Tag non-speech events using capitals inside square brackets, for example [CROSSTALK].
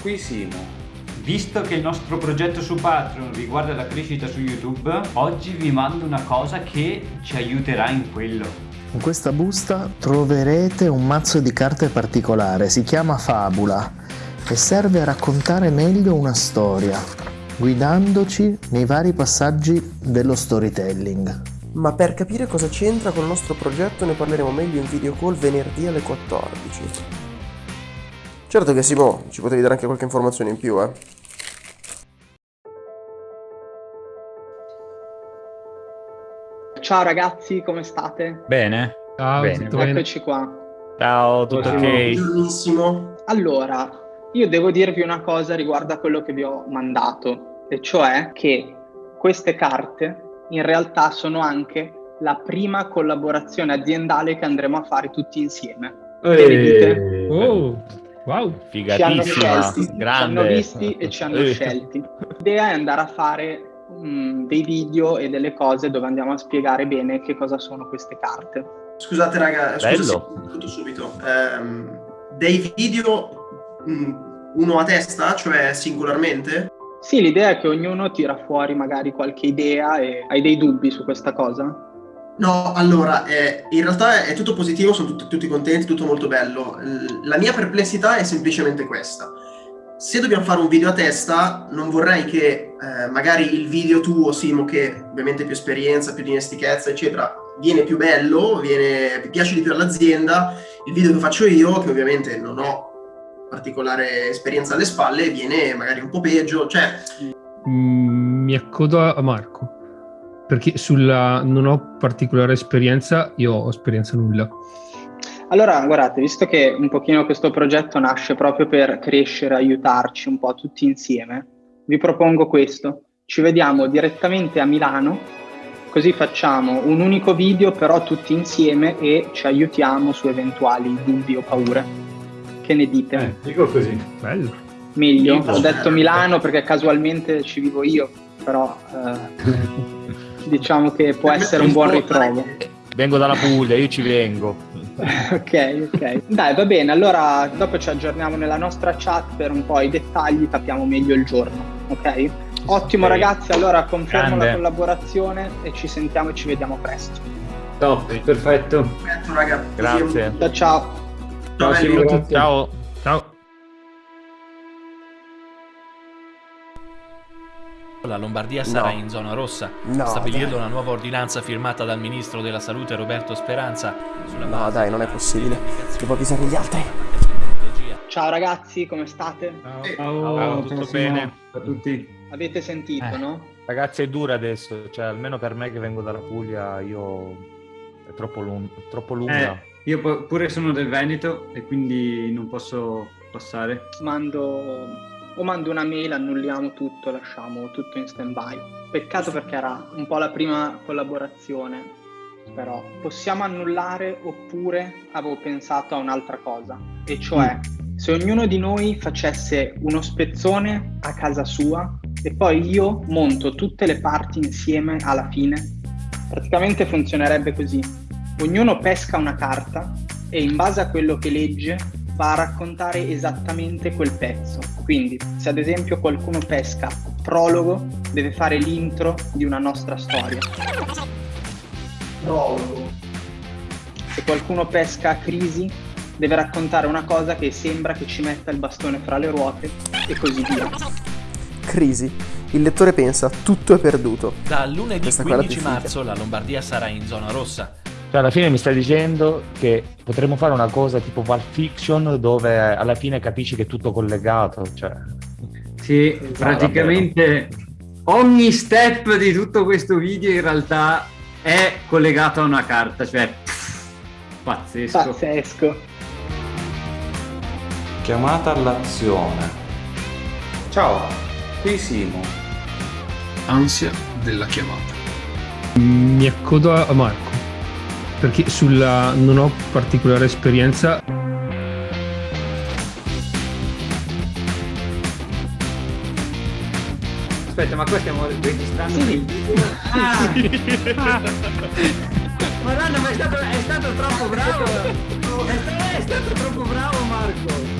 qui Simo. Visto che il nostro progetto su Patreon riguarda la crescita su YouTube, oggi vi mando una cosa che ci aiuterà in quello. In questa busta troverete un mazzo di carte particolare, si chiama Fabula e serve a raccontare meglio una storia, guidandoci nei vari passaggi dello storytelling. Ma per capire cosa c'entra con il nostro progetto ne parleremo meglio in video call venerdì alle 14. Certo che Simo, ci potevi dare anche qualche informazione in più, eh. Ciao ragazzi, come state? Bene. Ciao, Bene. tutto bene? Eccoci qua. Ciao, tutto ok? Buongiornissimo. Allora, io devo dirvi una cosa riguardo a quello che vi ho mandato, e cioè che queste carte in realtà sono anche la prima collaborazione aziendale che andremo a fare tutti insieme. Che ne dite? Oh, wow. Ci hanno Figatissima, scelti, ci grande. hanno visti e ci hanno [LAUGHS] scelti. L'idea è andare a fare mm, dei video e delle cose dove andiamo a spiegare bene che cosa sono queste carte. Scusate raga, scusa Bello. tutto subito. Ehm, dei video mm, uno a testa, cioè singolarmente? Sì, l'idea è che ognuno tira fuori magari qualche idea e hai dei dubbi su questa cosa? No, allora, eh, in realtà è tutto positivo, sono tutti, tutti contenti, tutto molto bello. La mia perplessità è semplicemente questa. Se dobbiamo fare un video a testa, non vorrei che eh, magari il video tuo, Simo, che ovviamente più esperienza, più dimestichezza, eccetera, viene più bello, viene, piace di più all'azienda, il video che faccio io, che ovviamente non ho particolare esperienza alle spalle, viene magari un po' peggio, cioè Mm, mi accodo a Marco perché sulla non ho particolare esperienza, io ho esperienza nulla. Allora, guardate, visto che un pochino questo progetto nasce proprio per crescere, aiutarci un po' tutti insieme, vi propongo questo. Ci vediamo direttamente a Milano, così facciamo un unico video però tutti insieme e ci aiutiamo su eventuali dubbi o paure. Che ne dite? Eh, dico così. Bello. Meglio, ho detto. Milano perché casualmente ci vivo io, però eh, [LAUGHS] diciamo che può essere un buon ritrovo. Vengo dalla Puglia, io ci vengo. [LAUGHS] ok, ok. Dai, va bene. Allora, dopo ci aggiorniamo nella nostra chat per un po' i dettagli, capiamo meglio il giorno, ok? Ottimo, Ok. ragazzi. Allora, confermo Grande. la collaborazione e ci sentiamo e ci vediamo presto. Top, perfetto. Perfetto, raga. Grazie. Ciao, ciao. Ciao, Ciao, La Lombardia sarà No. in zona rossa. No, Stabilirlo dai. una nuova ordinanza firmata dal ministro della Salute Roberto Speranza. Sulla No, dai, non è possibile. Devo avvisare gli altri. Ciao ragazzi, come state? Eh, Ciao, tutto bene? A tutti. Avete sentito, Eh. no? Ragazzi, è dura adesso, cioè almeno per me che vengo dalla Puglia, io è troppo, lung- troppo lunga. Eh, io pu- pure sono del Veneto e quindi non posso passare. Mando o mando una mail, annulliamo tutto, lasciamo tutto in stand by. Peccato perché era un po' la prima collaborazione, però possiamo annullare oppure avevo pensato a un'altra cosa, e cioè se ognuno di noi facesse uno spezzone a casa sua e poi io monto tutte le parti insieme alla fine, praticamente funzionerebbe così. Ognuno pesca una carta e in base a quello che legge va a raccontare esattamente quel pezzo. Quindi, se ad esempio qualcuno pesca prologo, deve fare l'intro di una nostra storia. Prologo. Se qualcuno pesca crisi, deve raccontare una cosa che sembra che ci metta il bastone fra le ruote e così via. Crisi. Il lettore pensa, tutto è perduto. Da lunedì Questa qua è la 15 più figa. marzo la Lombardia sarà in zona rossa. Cioè, alla fine mi stai dicendo che potremmo fare una cosa tipo Pulp Fiction dove alla fine capisci che è tutto collegato. Cioè... Sì, praticamente ogni step di tutto questo video in realtà è collegato a una carta, cioè pff, pazzesco. Pazzesco. Chiamata all'azione. Ciao, qui Simo. Ansia della chiamata. Mi accodo a Marco perché sulla non ho particolare esperienza. Aspetta, ma qua stiamo registrando Sì. il video? Ah! [LAUGHS] Madonna, ma è stato, è stato troppo bravo! È stato, è stato troppo bravo Marco!